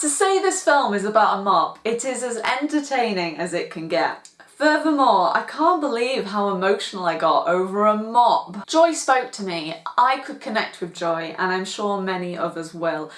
To say this film is about a mop, it is as entertaining as it can get. Furthermore, I can't believe how emotional I got over a mop. Joy spoke to me. I could connect with Joy and I'm sure many others will.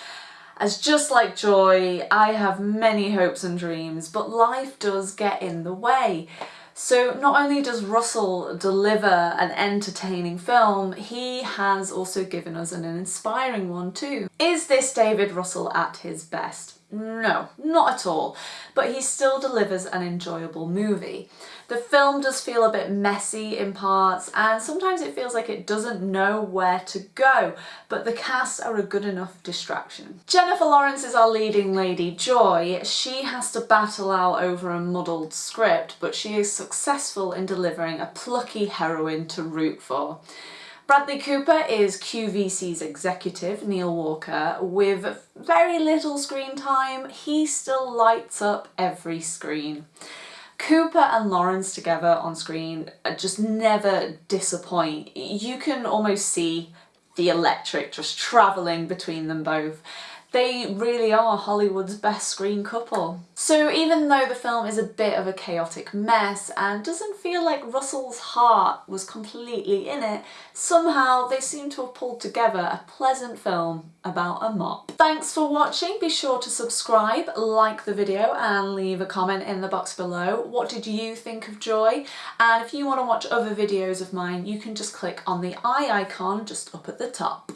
As just like Joy, I have many hopes and dreams, but life does get in the way. So not only does Russell deliver an entertaining film, he has also given us an inspiring one too. Is this David Russell at his best? No, not at all, but he still delivers an enjoyable movie. The film does feel a bit messy in parts and sometimes it feels like it doesn't know where to go, but the cast are a good enough distraction. Jennifer Lawrence is our leading lady, Joy. She has to battle out over a muddled script, but she is successful in delivering a plucky heroine to root for. Bradley Cooper is QVC's executive, Neil Walker. With very little screen time, he still lights up every screen. Cooper and Lawrence together on screen just never disappoint. You can almost see the electric just travelling between them both. They really are Hollywood's best screen couple. So even though the film is a bit of a chaotic mess and doesn't feel like Russell's heart was completely in it, somehow they seem to have pulled together a pleasant film about a mop. Thanks for watching, be sure to subscribe, like the video and leave a comment in the box below. What did you think of Joy? And if you want to watch other videos of mine you can just click on the eye icon just up at the top.